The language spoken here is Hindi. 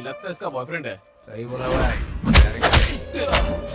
लगता है इसका बॉयफ्रेंड है। सही बोला हुआ है